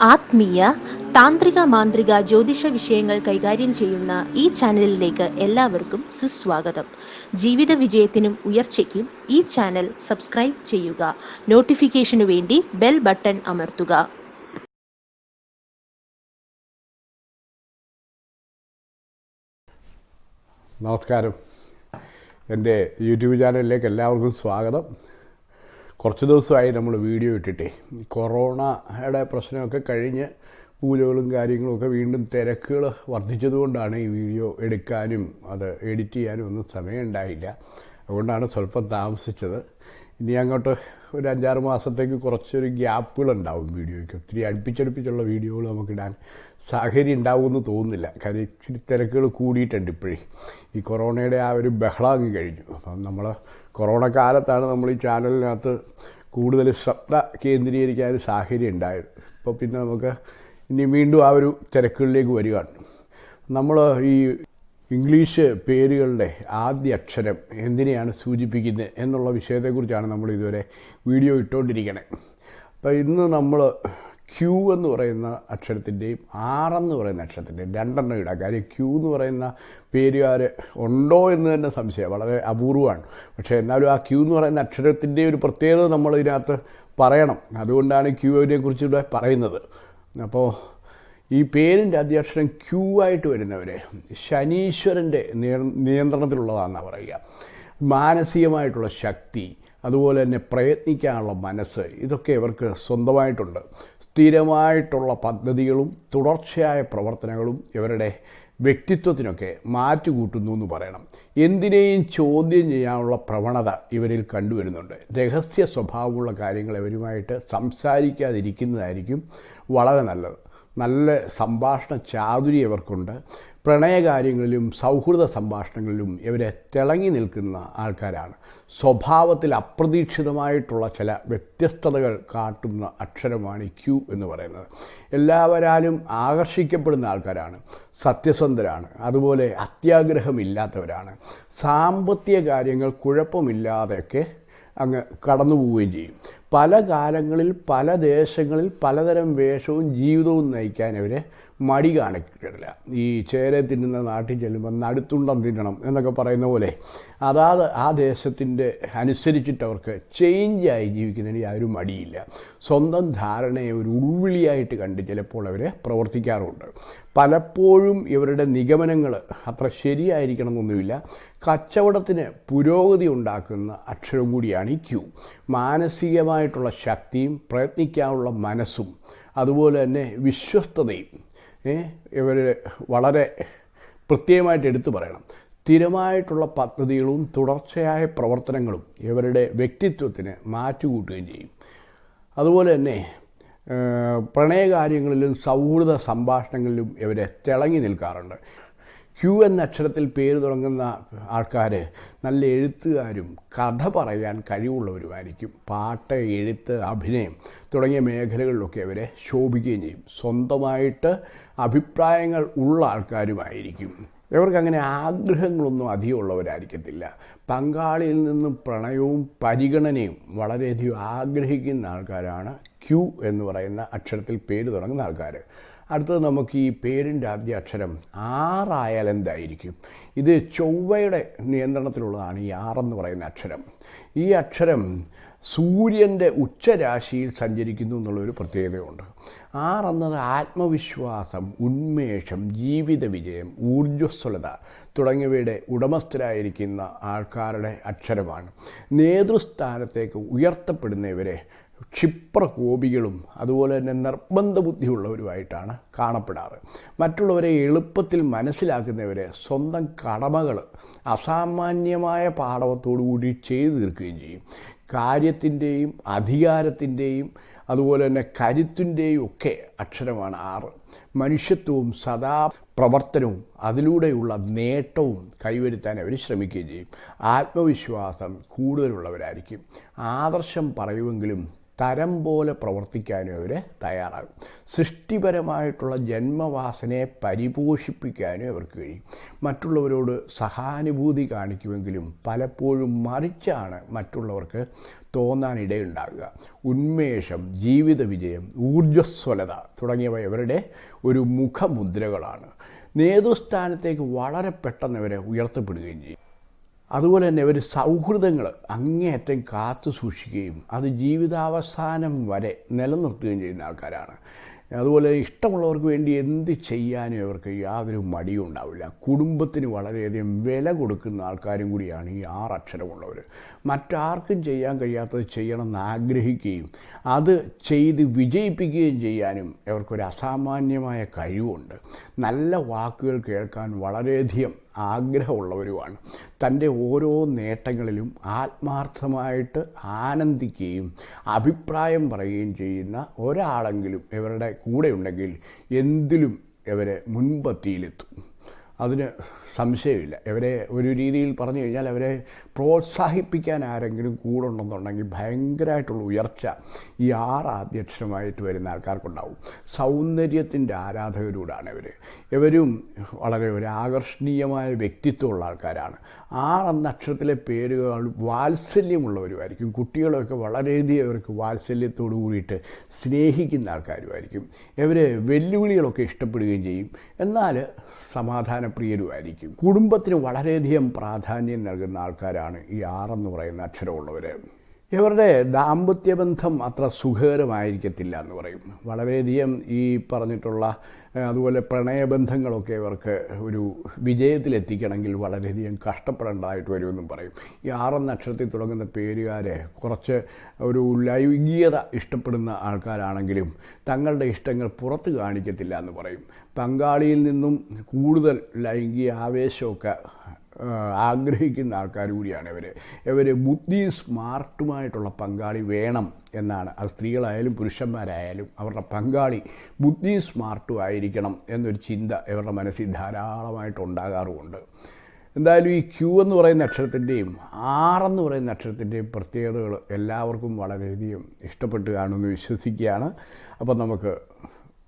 ആത്മീയ താന്ത്രിക മാന്ത്രിക ജ്യോതിഷ വിഷയങ്ങൾ കൈകാര്യം ചെയ്യുന്ന ഈ ചാനലിലേക്ക് എല്ലാവർക്കും സുസ്വാഗതം. ജീവിത വിജയത്തിനും ഉയർച്ചയ്ക്കും ഈ ചാനൽ സബ്സ്ക്രൈബ് ചെയ്യുക. നോട്ടിഫിക്കേഷനു വേണ്ടി ബെൽ ബട്ടൺ അമർത്തുക. നമസ്കാരം. എന്റെ യൂട്യൂബ് ചാനലിലേക്ക് എല്ലാവർക്കും സ്വാഗതം. കുറച്ച് ദിവസമായി നമ്മൾ വീഡിയോ ഇട്ടിട്ടേ. കൊറോണയുടെ പ്രശ്നമൊക്കെ കഴിഞ്ഞ് പൂജകളും കാര്യങ്ങളുമൊക്കെ വീണ്ടും തിരക്കുകൾ വർദ്ധിച്ചതുകൊണ്ടാണ് ഈ വീഡിയോ എടുക്കാനും അത് എഡിറ്റ് ചെയ്യാനും ഒന്നും സമയമുണ്ടായില്ല. അതുകൊണ്ടാണ് സ്വല്പം താമസിച്ചത്. ഇനി അങ്ങോട്ട് ഒരു അഞ്ചാറ് മാസത്തേക്ക് കുറച്ചൊരു ഗ്യാപ്പുകളുണ്ടാവും വീഡിയോയ്ക്ക്. ഒത്തിരി അടുപ്പിച്ചടുപ്പിച്ചുള്ള വീഡിയോകൾ നമുക്കിടാൻ സാഹചര്യം ഉണ്ടാവുമെന്ന് തോന്നുന്നില്ല. കാര്യം ഇച്ചിരി തിരക്കുകൾ കൂടിയിട്ടുണ്ട് ഇപ്പോഴേ. ഈ കൊറോണയുടെ ആ ഒരു ബഹളം അങ്ങ് കഴിഞ്ഞു. അപ്പം നമ്മൾ കൊറോണ കാലത്താണ് നമ്മൾ ഈ ചാനലിനകത്ത് കൂടുതൽ ശ്രദ്ധ കേന്ദ്രീകരിക്കാൻ സാഹചര്യം ഉണ്ടായത്. ഇപ്പോൾ പിന്നെ നമുക്ക് ഇനി വീണ്ടും ആ ഒരു തിരക്കുകളിലേക്ക് വരികയാണ്. നമ്മൾ ഈ ഇംഗ്ലീഷ് പേരുകളുടെ ആദ്യ അക്ഷരം എന്തിനെയാണ് സൂചിപ്പിക്കുന്നത് എന്നുള്ള വിഷയത്തെക്കുറിച്ചാണ് നമ്മൾ ഇതുവരെ വീഡിയോ ഇട്ടുകൊണ്ടിരിക്കണേ. അപ്പോൾ ഇന്ന് നമ്മൾ ക്യൂ എന്ന് പറയുന്ന അക്ഷരത്തിന്റെയും ആർ എന്ന് പറയുന്ന അക്ഷരത്തിന്റെയും രണ്ടെണ്ണം ഇടാം. കാര്യം ക്യൂ എന്ന് പറയുന്ന പേരുകാർ ഉണ്ടോ എന്ന് തന്നെ സംശയം. വളരെ അപൂർവമാണ്. പക്ഷേ എന്നാലും ആ ക്യൂ എന്ന് പറയുന്ന അക്ഷരത്തിന്റെ ഒരു പ്രത്യേകത നമ്മൾ ഇതിനകത്ത് പറയണം. അതുകൊണ്ടാണ് ക്യൂവിനെ കുറിച്ചിവിടെ പറയുന്നത്. അപ്പോൾ ഈ പേരിന്റെ അധ്യക്ഷരം ക്യൂ ആയിട്ട് വരുന്നവരെ ശനീശ്വരന്റെ നിയന്ത്രണത്തിലുള്ളതാണെന്നാണ് പറയുക. മാനസികമായിട്ടുള്ള ശക്തി അതുപോലെ തന്നെ പ്രയത്നിക്കാനുള്ള മനസ്സ് ഇതൊക്കെ ഇവർക്ക് സ്വന്തമായിട്ടുണ്ട്. സ്ഥിരമായിട്ടുള്ള പദ്ധതികളും തുടർച്ചയായ പ്രവർത്തനങ്ങളും ഇവരുടെ വ്യക്തിത്വത്തിനൊക്കെ മാറ്റുകൂട്ടുന്നു എന്ന് പറയണം. എന്തിനേയും ചോദ്യം ചെയ്യാനുള്ള പ്രവണത ഇവരിൽ കണ്ടുവരുന്നുണ്ട്. രഹസ്യ സ്വഭാവമുള്ള കാര്യങ്ങൾ ഇവരുമായിട്ട് സംസാരിക്കാതിരിക്കുന്നതായിരിക്കും വളരെ നല്ലത്. നല്ല സംഭാഷണ ചാതുരി ഇവർക്കുണ്ട്. പ്രണയകാര്യങ്ങളിലും സൗഹൃദ സംഭാഷണങ്ങളിലും ഇവരെ തിളങ്ങി നിൽക്കുന്ന ആൾക്കാരാണ്. സ്വഭാവത്തിൽ അപ്രതീക്ഷിതമായിട്ടുള്ള ചില വ്യത്യസ്തതകൾ കാട്ടുന്ന അക്ഷരമാണ് ക്യൂ എന്ന് പറയുന്നത്. എല്ലാവരാലും ആകർഷിക്കപ്പെടുന്ന ആൾക്കാരാണ്. സത്യസന്ധരാണ്. അതുപോലെ അത്യാഗ്രഹമില്ലാത്തവരാണ്. സാമ്പത്തിക കാര്യങ്ങൾ കുഴപ്പമില്ലാതെയൊക്കെ അങ്ങ് കടന്നു പോവുകയും ചെയ്യും. പല കാലങ്ങളിൽ പല ദേശങ്ങളിൽ പലതരം വേഷവും ജീവിതവും നയിക്കാൻ അവരെ മടി കാണിക്കില്ല ഈ ചേരെ തിന്നുന്ന നാട്ടിൽ ചെല്ലുമ്പോൾ നടുത്തുണ്ടം തിന്നണം എന്നൊക്കെ പറയുന്ന പോലെ അതാത് ആ ദേശത്തിന്റെ അനുസരിച്ചിട്ട് അവർക്ക് ചേഞ്ചായി ജീവിക്കുന്നതിന് യാതൊരു മടിയില്ല. സ്വന്തം ധാരണയെ ഒരു ഉൾവിളിയായിട്ട് കണ്ട് ചിലപ്പോൾ അവർ പ്രവർത്തിക്കാറുണ്ട്. പലപ്പോഴും ഇവരുടെ നിഗമനങ്ങൾ അത്ര ശരിയായിരിക്കണമെന്നൊന്നുമില്ല. കച്ചവടത്തിന് പുരോഗതി ഉണ്ടാക്കുന്ന അക്ഷരം കൂടിയാണ് ഈ ക്യൂ. മാനസികമായിട്ടുള്ള ശക്തിയും പ്രയത്നിക്കാനുള്ള മനസ്സും അതുപോലെ തന്നെ വിശ്വസ്തതയും ഇവർ വളരെ പ്രത്യേകമായിട്ട് എടുത്തു പറയണം. സ്ഥിരമായിട്ടുള്ള പദ്ധതികളും തുടർച്ചയായ പ്രവർത്തനങ്ങളും ഇവരുടെ വ്യക്തിത്വത്തിന് മാറ്റുകൂട്ടുകയും ചെയ്യും. അതുപോലെ തന്നെ പ്രണയകാര്യങ്ങളിലും സൗഹൃദ സംഭാഷണങ്ങളിലും ഇവരെ തിളങ്ങി നിൽക്കാറുണ്ട്. ക്യൂ എന്ന അക്ഷരത്തിൽ പേര് തുടങ്ങുന്ന ആൾക്കാർ നല്ല എഴുത്തുകാരും കഥ പറയാൻ കഴിവുള്ളവരുമായിരിക്കും. പാട്ട് എഴുത്ത് അഭിനയം തുടങ്ങിയ മേഖലകളിലൊക്കെ അവരെ ശോഭിക്കുകയും ചെയ്യും. സ്വന്തമായിട്ട് അഭിപ്രായങ്ങൾ ഉള്ള ആൾക്കാരുമായിരിക്കും. ഇവർക്ക് അങ്ങനെ ആഗ്രഹങ്ങളൊന്നും അധികം ഉള്ളവരായിരിക്കത്തില്ല. പങ്കാളിയിൽ നിന്നും പ്രണയവും പരിഗണനയും വളരെയധികം ആഗ്രഹിക്കുന്ന ആൾക്കാരാണ് ക്യു എന്ന് പറയുന്ന അക്ഷരത്തിൽ പേര് തുടങ്ങുന്ന ആൾക്കാർ അടുത്തത് നമുക്ക് ഈ പേരിന്റെ ആദ്യ അക്ഷരം ആറായാൽ എന്തായിരിക്കും ഇത് ചൊവ്വയുടെ നിയന്ത്രണത്തിലുള്ളതാണ് ഈ ആറെന്ന് പറയുന്ന അക്ഷരം. ഈ അക്ഷരം സൂര്യന്റെ ഉച്ചരാശിയിൽ സഞ്ചരിക്കുന്നു എന്നുള്ളൊരു പ്രത്യേകതയുണ്ട്. ആറെന്നത് ആത്മവിശ്വാസം ഉന്മേഷം ജീവിത വിജയം ഊർജസ്വലത തുടങ്ങിയവയുടെ ഉടമസ്ഥരായിരിക്കുന്ന ആൾക്കാരുടെ അക്ഷരമാണ്. നേതൃസ്ഥാനത്തേക്ക് ഉയർത്തപ്പെടുന്നവരെ ക്ഷിപ്രകോപികളും അതുപോലെ തന്നെ നിർബന്ധ ബുദ്ധിയുള്ളവരുമായിട്ടാണ് കാണപ്പെടാറ്. മറ്റുള്ളവരെ എളുപ്പത്തിൽ മനസ്സിലാക്കുന്നവരെ സ്വന്തം കടമകൾ അസാമാന്യമായ പാടവത്തോടുകൂടി ചെയ്തു തീർക്കുകയും ചെയ്യും. കാര്യത്തിന്റെയും അധികാരത്തിന്റെയും അതുപോലെ തന്നെ കരുത്തിന്റെയും ഒക്കെ അക്ഷരമാണ് ആറ്. മനുഷ്യത്വവും സദാ പ്രവർത്തനവും അതിലൂടെയുള്ള നേട്ടവും കൈവരുത്താൻ അവർ ശ്രമിക്കുകയും ചെയ്യും. ആത്മവിശ്വാസം കൂടുതലുള്ളവരായിരിക്കും. ആദർശം പറയുമെങ്കിലും തരം പോലെ പ്രവർത്തിക്കാനും അവർ തയ്യാറാകും. സൃഷ്ടിപരമായിട്ടുള്ള ജന്മവാസനയെ പരിപോഷിപ്പിക്കാനും അവർക്ക് കഴിയും. മറ്റുള്ളവരോട് സഹാനുഭൂതി കാണിക്കുമെങ്കിലും പലപ്പോഴും മറിച്ചാണ് മറ്റുള്ളവർക്ക് തോന്നാനിടയുണ്ടാകുക ഉന്മേഷം ജീവിത വിജയം ഊർജസ്വലത തുടങ്ങിയവ ഇവരുടെ ഒരു മുഖമുദ്രകളാണ്. നേതൃസ്ഥാനത്തേക്ക് വളരെ പെട്ടെന്ന് ഇവരെ ഉയർത്തപ്പെടുകയും ചെയ്യും. അതുപോലെ തന്നെ ഒരു സൗഹൃദങ്ങൾ അങ്ങേയറ്റം കാത്തു സൂക്ഷിക്കുകയും അത് ജീവിതാവസാനം വരെ നിലനിർത്തുകയും ചെയ്യുന്ന ആൾക്കാരാണ്. അതുപോലെ ഇഷ്ടമുള്ളവർക്ക് വേണ്ടി എന്ത് ചെയ്യാനും അവർക്ക് യാതൊരു മടിയും ഉണ്ടാവില്ല. കുടുംബത്തിന് വളരെയധികം വില കൊടുക്കുന്ന ആൾക്കാരും കൂടിയാണ് ഈ ആറ് അക്ഷരമുള്ളവർ മറ്റാർക്കും ചെയ്യാൻ കഴിയാത്തത് ചെയ്യണമെന്ന് ആഗ്രഹിക്കുകയും അത് ചെയ്ത് വിജയിപ്പിക്കുകയും ചെയ്യാനും ഇവർക്കൊരു അസാമാന്യമായ കഴിവുണ്ട്. നല്ല വാക്കുകൾ കേൾക്കാൻ വളരെയധികം ആഗ്രഹമുള്ളവരുമാണ്. തന്റെ ഓരോ നേട്ടങ്ങളിലും ആത്മാർത്ഥമായിട്ട് ആനന്ദിക്കുകയും അഭിപ്രായം പറയുകയും ചെയ്യുന്ന ഒരാളെങ്കിലും ഇവരുടെ കൂടെ ഉണ്ടെങ്കിൽ എന്തിലും ഇവരെ മുൻപത്തിയിലെത്തും. അതിന് സംശയമില്ല. ഇവരെ ഒരു രീതിയിൽ പറഞ്ഞു കഴിഞ്ഞാൽ അവരെ പ്രോത്സാഹിപ്പിക്കാൻ ആരെങ്കിലും കൂടെ ഉണ്ടെന്നുണ്ടെങ്കിൽ ഭയങ്കരമായിട്ടുള്ള ഉയർച്ച ഈ ആറ് അധ്യക്ഷമായിട്ട് വരുന്ന ആൾക്കാർക്കുണ്ടാവും. സൗന്ദര്യത്തിന്റെ ആരാധകരോടാണ് ഇവർ ഇവരും വളരെ ഒരു ആകർഷണീയമായ വ്യക്തിത്വമുള്ള ആൾക്കാരാണ്. ആറെന്ന അക്ഷരത്തിലെ പേരുകൾ വാത്സല്യമുള്ളവരുമായിരിക്കും. കുട്ടികളൊക്കെ വളരെയധികം അവർക്ക് വാത്സല്യത്തോടു കൂടിയിട്ട് സ്നേഹിക്കുന്ന ആൾക്കാരുമായിരിക്കും. ഇവർ വെല്ലുവിളികളൊക്കെ ഇഷ്ടപ്പെടുകയും ചെയ്യും. എന്നാൽ സമാധാനപ്രിയരുമായിരിക്കും. കുടുംബത്തിന് വളരെയധികം പ്രാധാന്യം നൽകുന്ന ആൾക്കാരാണ് ഈ ആറെന്ന് പറയുന്ന അക്ഷരമുള്ളവർ ഇവരുടെ ദാമ്പത്യബന്ധം അത്ര സുഖകരമായിരിക്കത്തില്ല എന്ന് പറയും. വളരെയധികം ഈ പറഞ്ഞിട്ടുള്ള അതുപോലെ പ്രണയബന്ധങ്ങളൊക്കെ ഇവർക്ക് ഒരു വിജയത്തിലെത്തിക്കണമെങ്കിൽ വളരെയധികം കഷ്ടപ്പെടേണ്ടതായിട്ട് വരുമെന്നും പറയും. ഈ ആറാം നക്ഷത്രത്തിൽ തുടങ്ങുന്ന പേരുകാരെ കുറച്ച് ഒരു ലൈംഗികത ഇഷ്ടപ്പെടുന്ന ആൾക്കാരാണെങ്കിലും തങ്ങളുടെ ഇഷ്ടങ്ങൾ പുറത്ത് കാണിക്കത്തില്ല എന്ന് പറയും. പങ്കാളിയിൽ നിന്നും കൂടുതൽ ലൈംഗിക ആവേശമൊക്കെ ആഗ്രഹിക്കുന്ന ആൾക്കാർ കൂടിയാണ് ഇവർ ഇവർ ബുദ്ധി സ്മാർട്ടുമായിട്ടുള്ള പങ്കാളി വേണം എന്നാണ്. അത് സ്ത്രീകളായാലും പുരുഷന്മാരായാലും അവരുടെ പങ്കാളി ബുദ്ധി സ്മാർട്ടും ആയിരിക്കണം എന്നൊരു ചിന്ത ഇവരുടെ മനസ്സിൽ ധാരാളമായിട്ട് ഉണ്ടാകാറുമുണ്ട് എന്തായാലും ഈ ക്യൂ എന്ന് പറയുന്ന അക്ഷരത്തിന്റെയും ആറെന്ന് പറയുന്ന അക്ഷരത്തിന്റെയും പ്രത്യേകതകൾ എല്ലാവർക്കും വളരെയധികം ഇഷ്ടപ്പെട്ട് കാണുമെന്ന് വിശ്വസിക്കുകയാണ്. അപ്പം നമുക്ക്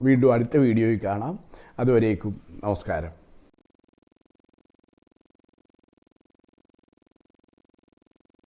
വീണ്ടും അടുത്ത വീഡിയോയിൽ കാണാം. അതുവരേക്കും നമസ്കാരം.